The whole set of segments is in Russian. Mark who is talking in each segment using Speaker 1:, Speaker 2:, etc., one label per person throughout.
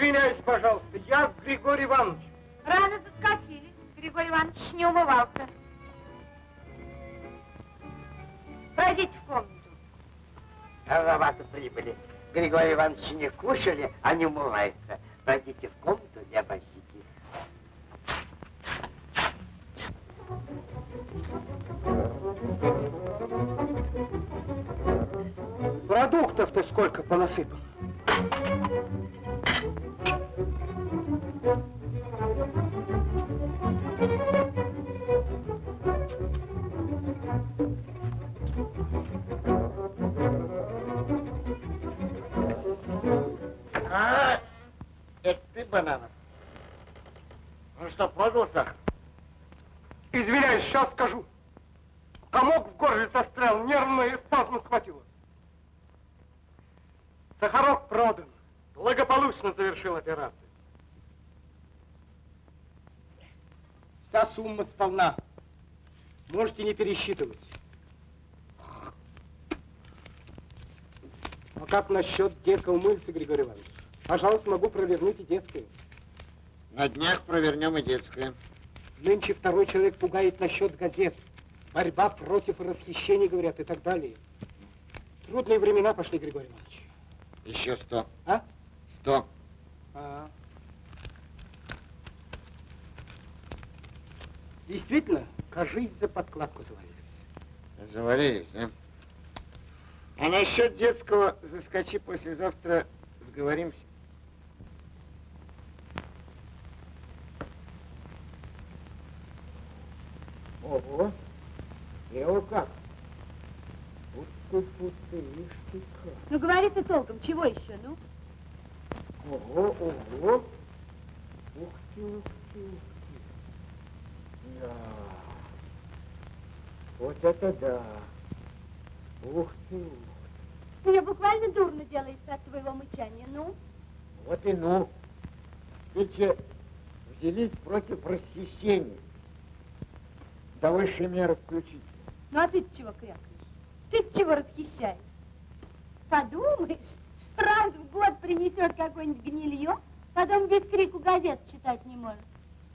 Speaker 1: Извиняюсь, пожалуйста, я Григорий Иванович.
Speaker 2: Рано заскочили. Григорий Иванович не умывался. Пройдите в комнату.
Speaker 3: Рановато прибыли. Григорий Иванович не кушали, а не умывается. Пройдите в комнату и обождите.
Speaker 1: Продуктов-то сколько понасыпал? Сумма сполна. Можете не пересчитывать. А как насчет детского мыльца, Григорий Иванович? Пожалуйста, могу провернуть и детское.
Speaker 3: На днях провернем и детское.
Speaker 1: Нынче второй человек пугает насчет газет. Борьба против расхищений, говорят, и так далее. Трудные времена пошли, Григорий Иванович.
Speaker 3: Еще сто.
Speaker 1: А?
Speaker 3: Сто.
Speaker 1: А. Действительно, кажись, за подкладку завалились.
Speaker 3: Завалились, да? А насчет детского заскочи послезавтра, сговоримся.
Speaker 1: Ого, Лео как? Ты, ты, ишь ты как.
Speaker 2: Ну говори ты толком, чего еще, ну?
Speaker 1: Ого, ого. Ух ты, ух ты, ух ты. Да. Вот это да. Ух ты, ух
Speaker 2: Мне буквально дурно делается от твоего мычания, ну?
Speaker 3: Вот и ну. Ведь взялись против расхищения. До высшей меры включить.
Speaker 2: Ну а ты чего крякаешь? ты чего расхищаешь? Подумаешь, раз в год принесет какое-нибудь гнилье, потом без крику газет читать не может.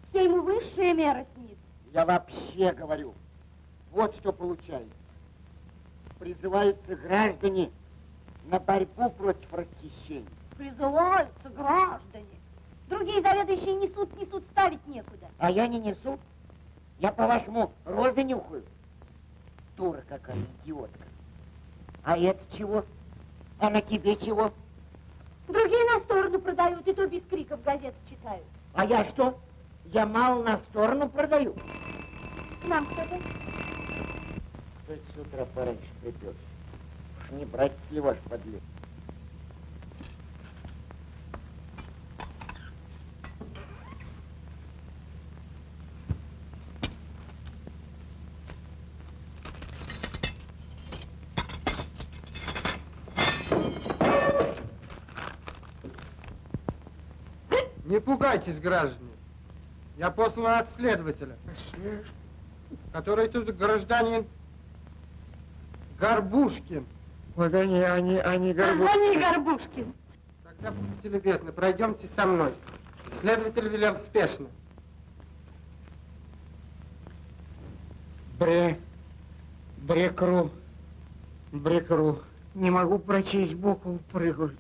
Speaker 2: Все ему высшая мера снится.
Speaker 3: Я вообще говорю, вот что получается. Призываются граждане на борьбу против расхищения.
Speaker 2: Призываются граждане. Другие заведующие несут, несут, ставить некуда.
Speaker 3: А я не несу. Я, по-вашему, розы нюхаю. Дура какая, идиотка. А это чего? А на тебе чего?
Speaker 2: Другие на сторону продают, и то без криков газет читают.
Speaker 3: А я что? Я мало на сторону продаю.
Speaker 2: Нам кто-то?
Speaker 3: Кто это с утра пораньше приперся? Уж не брать ли ваш подлец?
Speaker 1: Не пугайтесь, граждане. Я послан от следователя, который тут гражданин Горбушкин.
Speaker 3: Вот они, они, они Горбушкин.
Speaker 2: Они Горбушкин.
Speaker 1: Тогда будьте любезны, пройдемте со мной. Следователь велел спешно.
Speaker 3: Бре, брекру, брекру. Не могу прочесть букву, прыгают.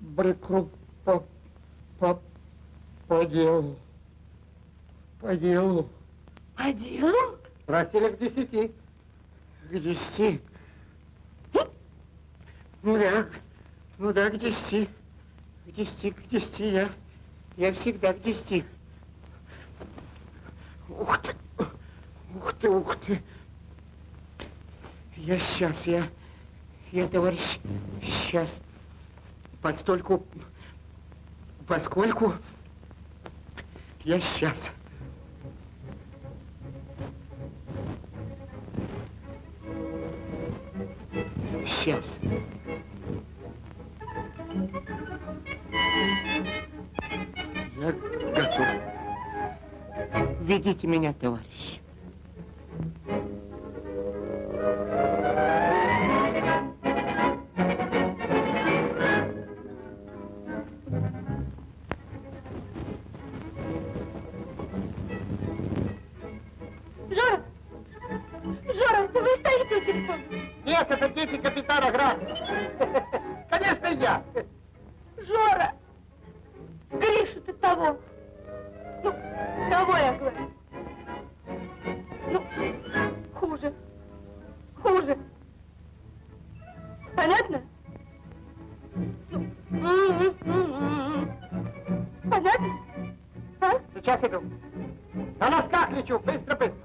Speaker 3: Брекру по, по, по делу. По делу.
Speaker 2: По делу?
Speaker 1: Просили к десяти.
Speaker 3: К десяти. Ну да, ну да, к десяти. К десяти, к десяти я. Я всегда к десяти. Ух ты, ух ты, ух ты. Я сейчас, я, я, товарищ, сейчас, постольку, поскольку я сейчас. Сейчас. Я готов. Ведите меня, товарищ.
Speaker 4: Иду. На носках лечу, быстро-быстро.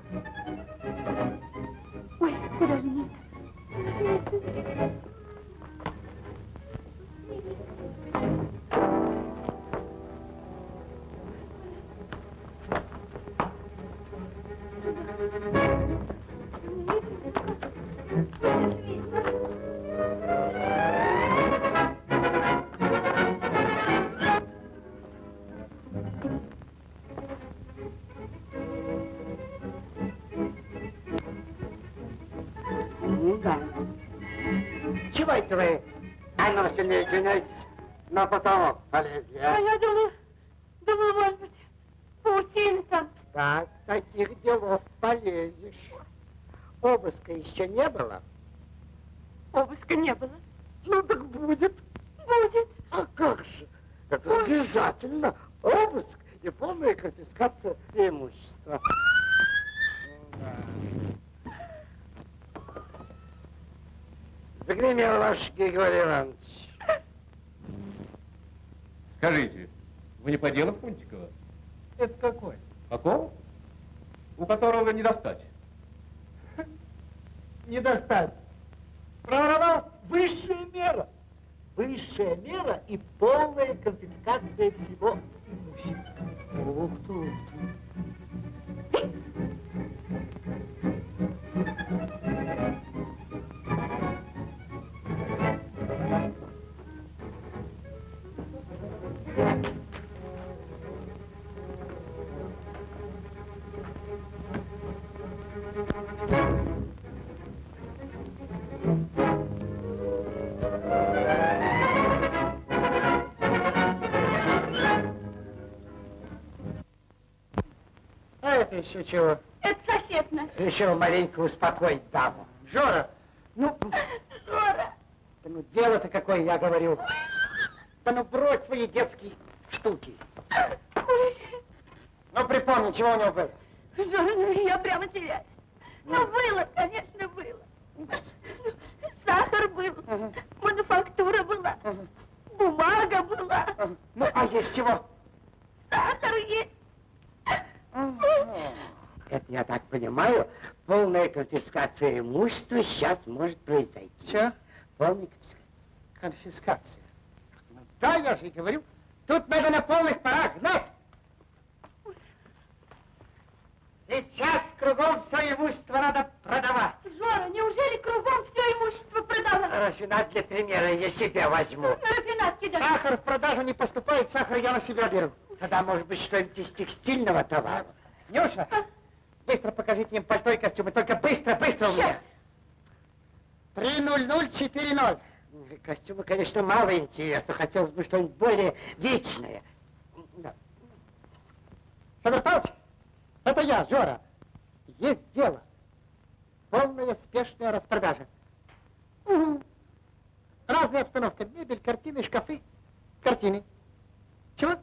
Speaker 4: Васильевна, извиняйтесь, на потолок полезли,
Speaker 2: А
Speaker 4: а?
Speaker 2: я думала, думала, может быть, паутина там.
Speaker 4: Так, таких делов полезешь. Обыска еще не было?
Speaker 2: Обыска не было.
Speaker 4: Ну так будет.
Speaker 2: Будет.
Speaker 4: А как же? Это обязательно обыск и полная конфискация имущества. Загремел ваш Григорий Иванович.
Speaker 5: Скажите, вы не по делу Фунтикова?
Speaker 4: Это какой?
Speaker 5: Какого? У которого не достать.
Speaker 4: Не достать. Проворовал высшая мера. Высшая мера и полная конфискация всего имущества. Ух ты, ух ты. Еще чего?
Speaker 2: Это сосед наш.
Speaker 4: Еще маленько успокоить даму. Жора, ну,
Speaker 2: Жора.
Speaker 4: да ну дело-то какое, я говорю. Да ну брось свои детские штуки.
Speaker 2: Ой,
Speaker 4: Ну припомни, чего у него было.
Speaker 2: Жора, ну я прямо теряюсь. Ну, было, конечно, было. Сахар был, мануфактура была,
Speaker 4: Ага.
Speaker 2: бумага была.
Speaker 4: Ну, а есть чего?
Speaker 2: сахар есть.
Speaker 6: Это, я так понимаю, полная конфискация имущества сейчас может произойти.
Speaker 4: Че?
Speaker 6: Полная конфискация.
Speaker 4: Конфискация. Ну, да, я же и говорю. Тут надо на полных парах гнать. Сейчас кругом все имущество надо продавать.
Speaker 2: Жора, неужели кругом все имущество продавать?
Speaker 6: Рафинат для примера я себе возьму.
Speaker 2: На рафинат кидать.
Speaker 4: Сахар в продажу не поступает, сахар я на себя беру.
Speaker 6: Тогда, может быть, что-нибудь из текстильного товара.
Speaker 4: Нюша, быстро покажите им пальто и костюмы. Только быстро, быстро у меня. 30040.
Speaker 6: Костюмы, конечно, мало интересно. Хотелось бы что-нибудь более вечное. Да.
Speaker 4: Федор Павлович, это я, Жора. Есть дело. Полная спешная распродажа. Угу. Разная обстановка. Мебель, картины, шкафы. Картины. Чего?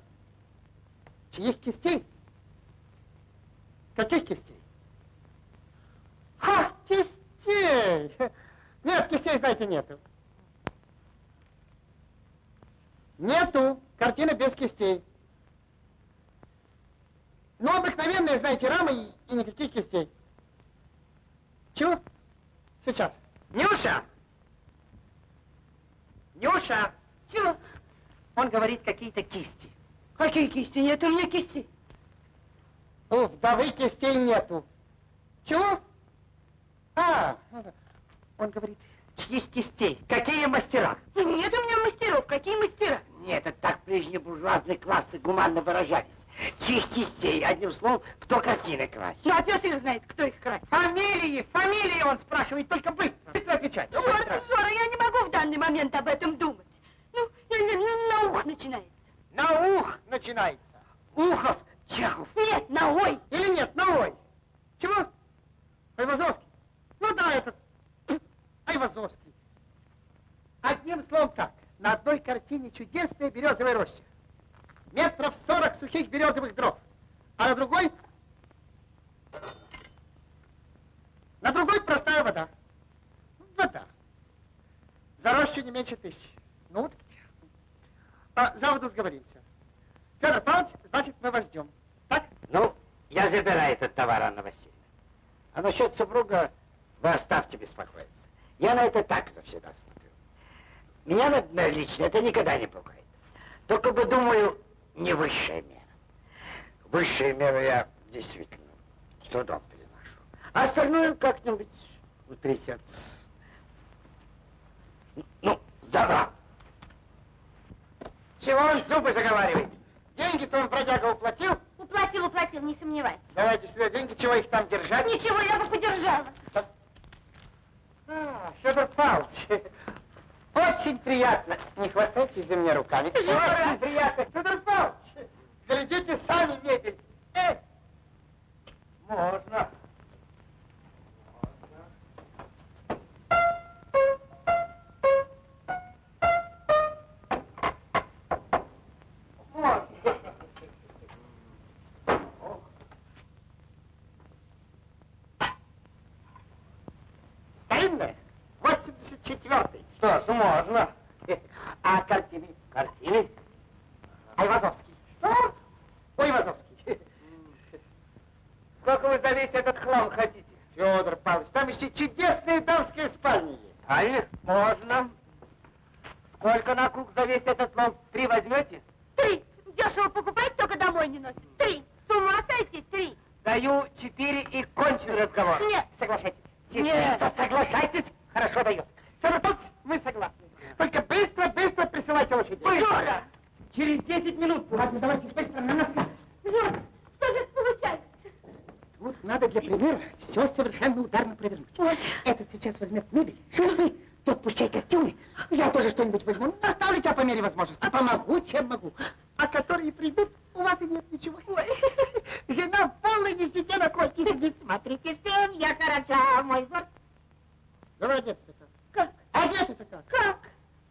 Speaker 4: Чьих кистей? Каких кистей? Ха, кистей! Нет, кистей, знаете, нету. Нету. Картина без кистей. Ну, обыкновенные, знаете, рамы и, и никаких кистей. Чего? Сейчас. Нюша! Нюша!
Speaker 2: Чего?
Speaker 4: Он говорит, какие-то кисти.
Speaker 2: Какие кисти? Нет у меня кисти.
Speaker 4: У вдовы кистей нету. Чего? А, он говорит, чьих кистей? Какие мастера?
Speaker 2: Нет у меня мастеров. Какие мастера?
Speaker 6: Нет, это так прежние буржуазные классы гуманно выражались. Чьих кистей, одним словом, кто картины красит.
Speaker 2: Ну, а пес их знает, кто их красит.
Speaker 4: Фамилии, фамилии он спрашивает, только быстро. Быстро отвечать. ну,
Speaker 2: Жора. Жора, я не могу в данный момент об этом думать. Ну, я не- ну, на ух начинается.
Speaker 4: На ух начинается.
Speaker 6: Ухов, Чехов.
Speaker 2: Нет, на ой.
Speaker 4: Или нет, на ой. Чего? Айвазовский. Ну да, этот. Айвазовский. Одним словом так, на одной картине чудесная березовая роща. Метров сорок сухих березовых дров. А на другой... На другой простая вода. Вода. За рощу не меньше тысячи. Ну вот. А, за воду сговоримся. Федор Павлович, значит, мы вас ждем. Так?
Speaker 6: Ну, я забираю этот товар, Анна Васильевна. А насчет супруга вы оставьте беспокоиться. Я на это так всегда смотрю. Меня, например, лично это никогда не пугает. Только бы, думаю, не высшая мера. Высшая мера я действительно с трудом переношу. А остальное как-нибудь утрясется. Ну, добра. Чего он зубы заговаривает?
Speaker 4: Деньги-то он бродяга уплатил.
Speaker 2: Уплатил, уплатил, не сомневайтесь.
Speaker 4: Давайте сюда деньги, чего их там держать?
Speaker 2: Ничего, я бы подержала.
Speaker 4: А, Федор Павлович, очень приятно. Не хватайтесь за меня руками. Очень приятно. Федор Павлович, глядите сами мебель. Э. Можно.
Speaker 6: Что ж, можно.
Speaker 4: А картины? Айвазовский. Что? Айвазовский.
Speaker 6: Сколько вы за весь этот хлам хотите?
Speaker 4: Федор Павлович, там еще чудесные дамские спальни есть.
Speaker 6: Правильно? Можно. Сколько на круг за весь этот лом? Три возьмете?
Speaker 2: Три. Дешево покупать, только домой не носит. Три. С ума сойти? Три.
Speaker 6: Даю четыре и кончен разговор.
Speaker 2: Нет.
Speaker 4: Соглашайтесь.
Speaker 6: Нет, соглашайтесь. Хорошо даю.
Speaker 4: Федор Павлович, мы согласны. Только быстро, быстро присылайте лошадей.
Speaker 2: Жора!
Speaker 4: Через 10 минут. Ладно, давайте быстро на нас.
Speaker 2: Жора, что же получается?
Speaker 4: Вот надо для примера все совершенно ударно провернуть. Этот сейчас возьмет мебель, шины, тот пущай костюмы. Я тоже что-нибудь возьму. Наставлю тебя по мере возможности. Помогу, чем могу. А которые придут, у вас и нет ничего. Ой, жена в полной нищете на койке сидит. Смотрите, всем я хороша, мой горд. Давай одеться как.
Speaker 2: Как?
Speaker 4: Как.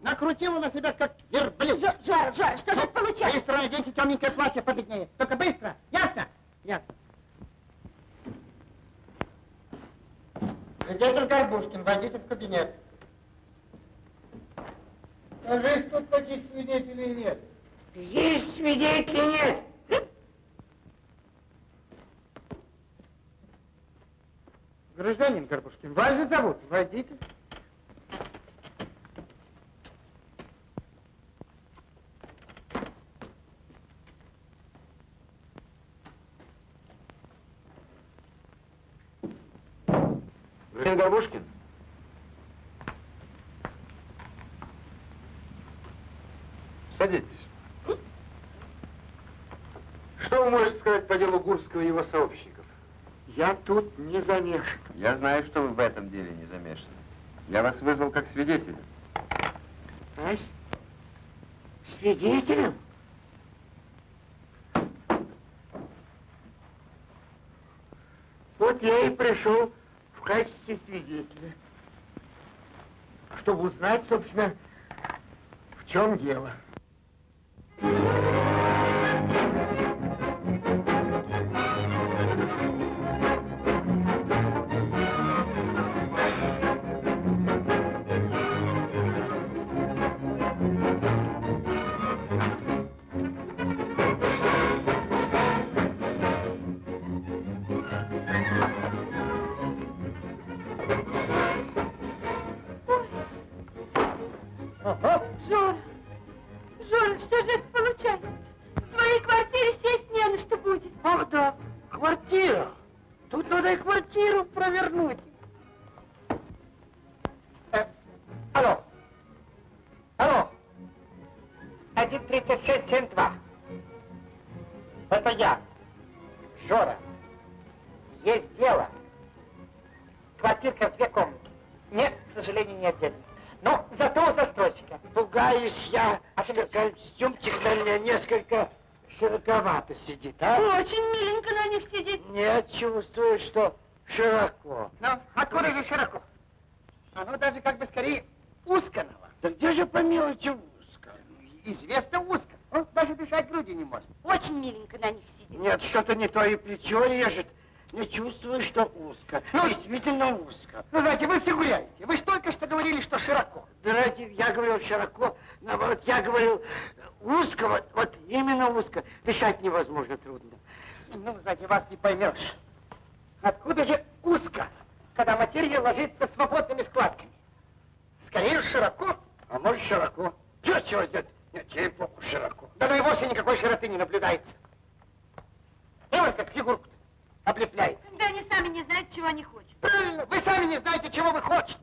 Speaker 4: Накрутила на себя, как верблюд.
Speaker 2: Жора, Жора, Жора, что же это получается?
Speaker 4: Быстро наденьте темненькое платье победнее. Только быстро. Ясно? Ясно. Свидетель Горбушкин, войдите в кабинет. Скажи, тут таких свидетелей нет.
Speaker 6: Есть свидетелей нет.
Speaker 4: Гражданин Горбушкин, вас же зовут. Войдите.
Speaker 5: Господин Горбушкин? Садитесь. Что вы можете сказать по делу Гурского и его сообщников?
Speaker 4: Я тут не замешан.
Speaker 5: Я знаю, что вы в этом деле не замешаны. Я вас вызвал как свидетеля.
Speaker 4: А свидетелем? Вот я и пришел в качестве свидетеля, чтобы узнать, собственно, в чем дело. Ага. 13672. Это я. Жора. Есть дело. Квартирка в две комнаты. Нет, к сожалению, не отдельно. Но зато у застройщика.
Speaker 6: Пугаюсь я, а что костюмчик на меня несколько широковато сидит, а?
Speaker 2: Очень миленько на них сидит.
Speaker 6: Нет, чувствую, что широко.
Speaker 4: Ну, откуда же широко? Оно даже как бы скорее узко на вас.
Speaker 6: Да где же по мелочи?
Speaker 4: Известно узко. Он даже дышать грудью не может.
Speaker 2: Очень миленько на них сидит.
Speaker 6: Нет, что-то не то и плечо режет. Не чувствую, что узко.
Speaker 4: Ну,
Speaker 6: Действительно узко.
Speaker 4: Ну, знаете, вы фигуряете. Вы же только что говорили, что широко.
Speaker 6: Да ради, я говорил широко, наоборот, я говорил узко, вот, вот именно узко. Дышать невозможно трудно.
Speaker 4: Ну, знаете, вас не поймешь. Откуда же узко, когда материя ложится свободными складками? Скорее широко.
Speaker 6: А может широко. Чего чего сделать? Нет, ей-богу, широко.
Speaker 4: Да ну и вовсе никакой широты не наблюдается. И вот как фигурку облепляет.
Speaker 2: Да они сами не знают, чего они хотят.
Speaker 4: Правильно, вы сами не знаете, чего вы хотите.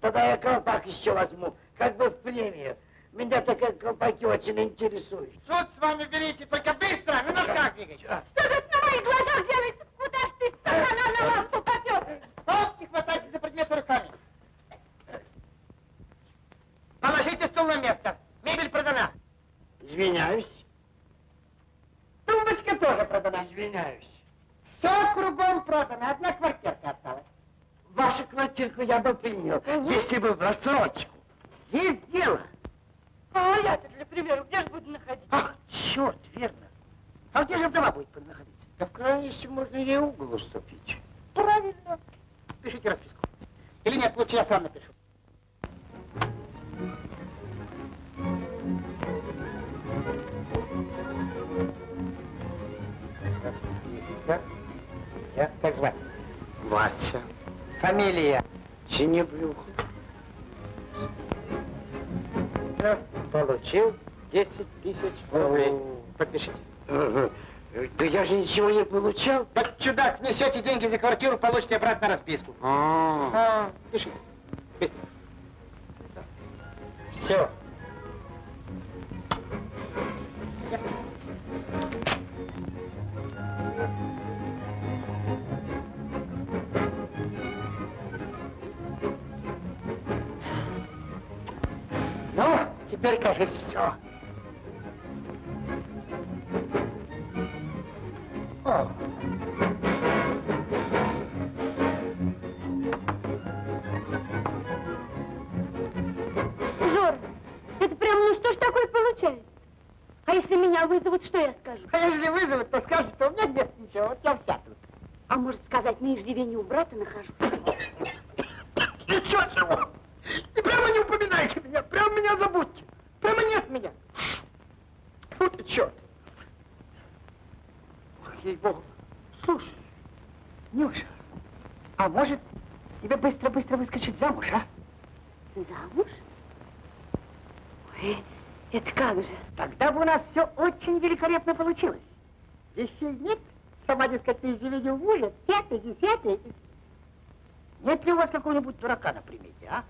Speaker 6: Тогда я колпак еще возьму, как бы в премию. Меня такие колпаки очень интересуют.
Speaker 4: Суд с вами берите, только быстро, на ногах двигайте.
Speaker 6: А,
Speaker 2: Что это на моих глазах делается? Куда ж ты стакана на лампу попер?
Speaker 4: Стоп, не хватайте за предметы руками. Стул на место. Мебель продана.
Speaker 6: Извиняюсь.
Speaker 4: Тумбочка тоже продана.
Speaker 6: Извиняюсь.
Speaker 4: Все кругом продано, одна квартирка осталась.
Speaker 6: Вашу квартирку я бы принял, если бы в рассрочку.
Speaker 4: Есть дело.
Speaker 2: А я-то, для примера, где же буду находиться?
Speaker 4: Ах, черт, верно. А где же вдова будет находиться?
Speaker 6: Да в случае можно ей угол уступить.
Speaker 4: Правильно. Пишите расписку. Или нет, лучше я сам напишу. Расписка. Я, как звать?
Speaker 6: Вася.
Speaker 4: Фамилия.
Speaker 6: Синеблюх.
Speaker 4: Ну, Получил 10 тысяч рублей. Подпишите.
Speaker 6: Ага. Да я же ничего не получал.
Speaker 4: Так, чудак, несете деньги за квартиру, получите обратно расписку.
Speaker 6: А,
Speaker 4: А, пиши. Быстро. Все. Теперь, кажется, все. О.
Speaker 2: Жор, это прям, ну что ж такое получается? А если меня вызовут, что я скажу?
Speaker 4: А если вызовут, то скажут, что у меня нет ничего, вот я вся тут.
Speaker 2: А может сказать, на иждивении у брата нахожусь?
Speaker 4: Ничего чего. И прямо не упоминайте меня, прямо меня забудьте. Прямо нет меня. Фу ты, черт. Ох, ей-богу. Слушай, Нюша, а может тебе быстро-быстро выскочить замуж, а?
Speaker 2: Замуж? Ой, это как же?
Speaker 4: Тогда бы у нас все очень великолепно получилось. Вещей нет, сама, дескать, извине у мужа, пятый, десятый. Нет ли у вас какого-нибудь дурака на примете, а?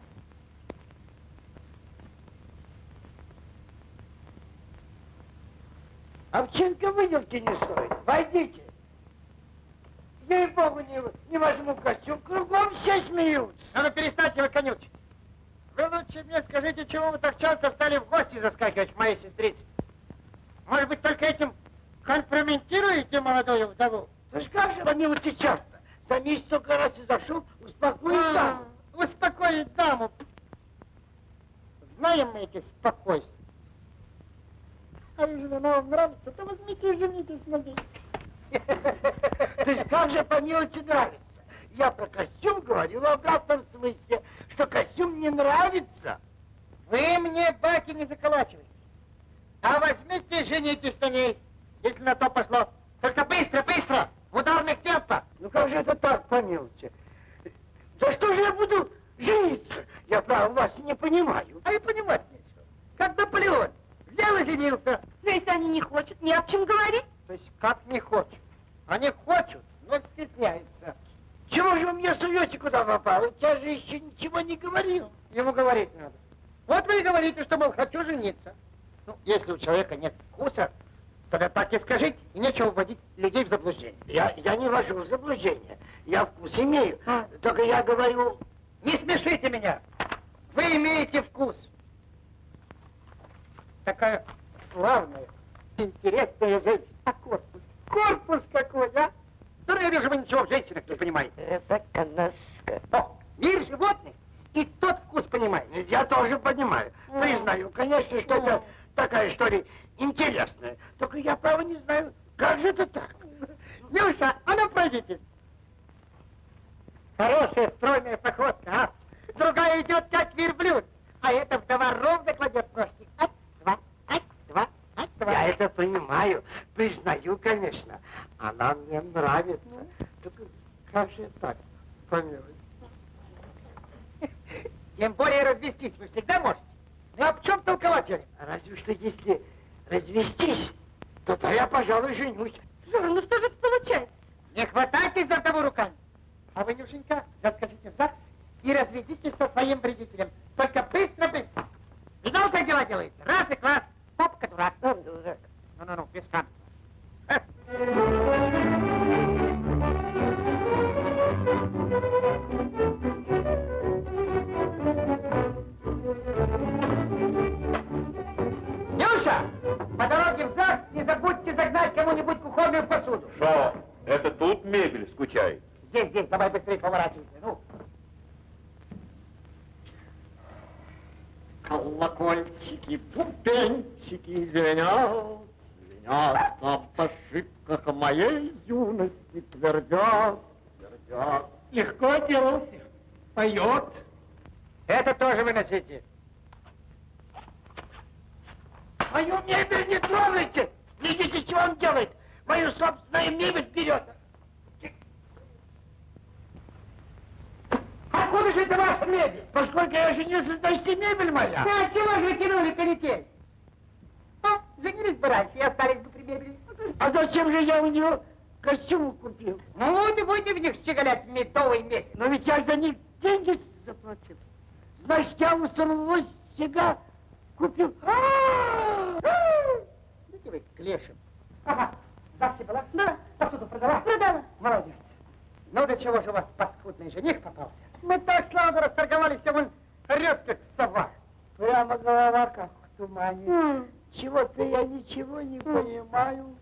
Speaker 6: Овчинка выделки не стоит. Войдите. Ей-богу, не, не возьму костюм. Кругом все смеются.
Speaker 4: А ну перестаньте вы конючить. Вы лучше мне скажите, чего вы так часто стали в гости заскакивать к моей сестрице? Может быть, только этим компрометируете молодую вдову?
Speaker 6: Ж как же, помилуйте часто. За месяц только раз и зашел, успокоить даму.
Speaker 4: А, Успокоить даму. Знаем мы эти спокойствия. Если она вам нравится, то возьмите и женитесь на ней.
Speaker 6: То есть как же помилуйте нравится? Я про костюм говорю в обратном смысле, что костюм не нравится.
Speaker 4: Вы мне баки не заколачивайте. А возьмите и женитесь на ней, если на то пошло. Только быстро, быстро, в ударных темпах.
Speaker 6: Ну как же это так, помилуйте? За что же я буду жениться? Я, право, вас не понимаю.
Speaker 4: А и понимать нечего. Как Наполеон. Взял и женился.
Speaker 2: Ну, если они не хотят, не об чем говорить.
Speaker 4: То есть как не хочет. Они хотят, но стесняются.
Speaker 6: Чего же вы мне суете, куда попало? Я же еще ничего не говорил.
Speaker 4: Ему говорить надо. Вот вы и говорите, что, мол, хочу жениться. Ну, если у человека нет вкуса, тогда так и скажите, и нечего вводить людей в заблуждение.
Speaker 6: Я, я не вожу в заблуждение. Я вкус имею.
Speaker 4: А.
Speaker 6: Только я говорю,
Speaker 4: Не смешите меня! Вы имеете вкус. Такая славная, интересная женщина. А корпус? Корпус какой, а? Да я вижу, вы ничего в женщинах не понимаете.
Speaker 6: это канашка.
Speaker 4: О, Мир животных. И тот вкус понимает.
Speaker 6: Я тоже понимаю. Признаю, конечно, что это такая история интересная. Только я, право, не знаю, как же это так?
Speaker 4: Нюша, а ну пройдите. Хорошая стройная походка, а? Другая идет как верблюд, а эта вдова ровно кладет ножки. Два.
Speaker 6: Я это понимаю, признаю, конечно. Она мне нравится. Только как же так, помилуй?
Speaker 4: Тем более развестись вы всегда можете. Ну а в чем толковать, Янин?
Speaker 6: Разве что если развестись, то тогда я, пожалуй, женюсь.
Speaker 2: Жора, ну что же это получается?
Speaker 4: Не хватайтесь за того руками. А вы, Нюшенька, заскочите в ЗАГС и разведитесь со своим вредителем. Только быстро-быстро. Видал, как дела делается? Раз и класс. Папка дурак. Ну-ну-ну, без. Нюша, по дороге в ЗАГС не забудьте загнать кому-нибудь кухонную посуду.
Speaker 5: Что? Это тут мебель скучает?
Speaker 4: Здесь, здесь, давай быстрее поворачивайся. Ну.
Speaker 3: Колокольчики, бубенчики звенят, звенят об ошибках моей юности твердят, твердят.
Speaker 4: Легко отделался. Поет. Это тоже выносите.
Speaker 6: Мою мебель не трогайте! Видите, что он делает? Мою собственную мебель берет.
Speaker 4: Откуда же это ваша мебель?
Speaker 6: Поскольку я женился, значит и мебель моя.
Speaker 4: Да, чего же вы кинули канитель? Ну, женились бы раньше и остались бы при мебели.
Speaker 6: А зачем же я у него костюм купил?
Speaker 4: Ну, вот и будете в них щеголять медовый месяц.
Speaker 6: Но ведь я за них деньги заплатил. Значит, я у самого себя купил.
Speaker 4: Идите вы к лешим. Ага, завтра была?
Speaker 2: Да.
Speaker 4: Посуду продала?
Speaker 2: Продала.
Speaker 4: Молодец. Ну, до чего же у вас паскудный жених попался? Мы так славно расторговались, а он орет, как сова.
Speaker 6: Прямо голова как в тумане. Чего-то я ничего не понимаю.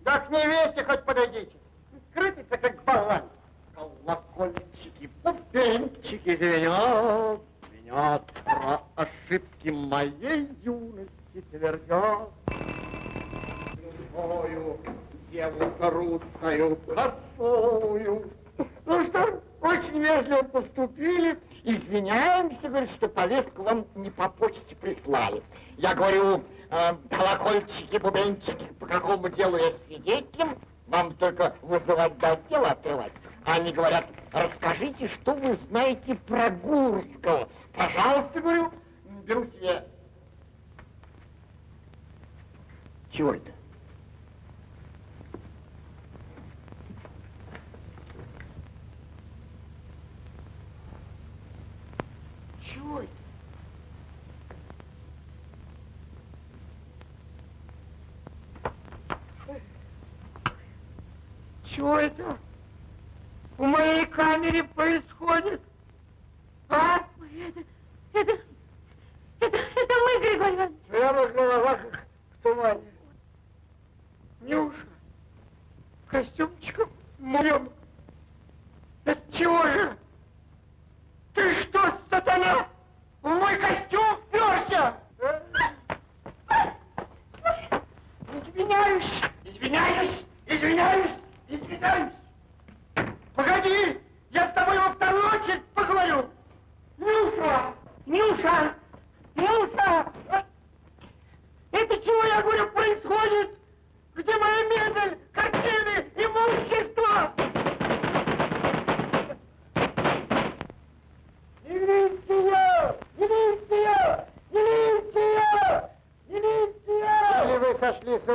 Speaker 4: Да к невесте хоть подойдите. Крутится, как болван.
Speaker 3: Колокольчики, бубенчики звенят, звенят про ошибки моей юности твердят. Любую деву русскую косую.
Speaker 6: Ну что, очень вежливо поступили. Извиняемся, говорит, что повестку вам не по почте прислали. Я говорю, э, колокольчики, бубенчики, по какому делу я свидетелем, вам только вызывать да дело открывать. А они говорят, расскажите, что вы знаете про Гурского. Пожалуйста, говорю, беру себе... Чего это? Это? Чего это в моей камере происходит? А?
Speaker 2: Это, это, это, это мы, Григорий Иванович.
Speaker 6: Прямо голова как в тумане. Нюша, костюмчиком моем. Это чего же? Ты что, сатана, в мой костюм вперся? Извиняюсь, извиняюсь, извиняюсь, извиняюсь. Погоди, я с тобой во вторую очередь поговорю. Нюша, Нюша, Нюша! Это чего, я говорю, происходит? Где моя мебель, картины, имущество? Милиция! Милиция! Милиция! Милиция!
Speaker 4: Или вы сошли с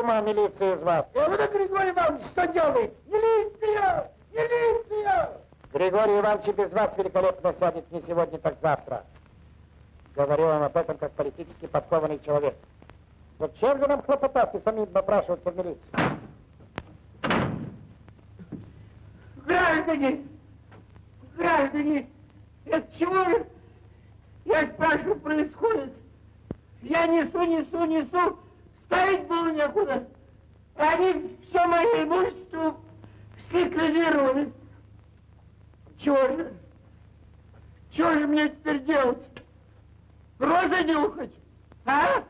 Speaker 4: ума, милицию звать?
Speaker 6: А вот это Григорий Иванович что делает? Милиция! Милиция!
Speaker 4: Григорий Иванович и без вас великолепно сядет не сегодня, так завтра. Говорю вам об этом как политически подкованный человек. Зачем же нам хлопотать и самим напрашиваться в милицию?
Speaker 6: Граждане! Граждане! Это чего же, я спрашиваю, происходит? Я несу, несу, несу, ставить было некуда. Они все мое имущество ликвидировали. Чего же?
Speaker 3: Что же мне теперь делать? Розы нюхать? А?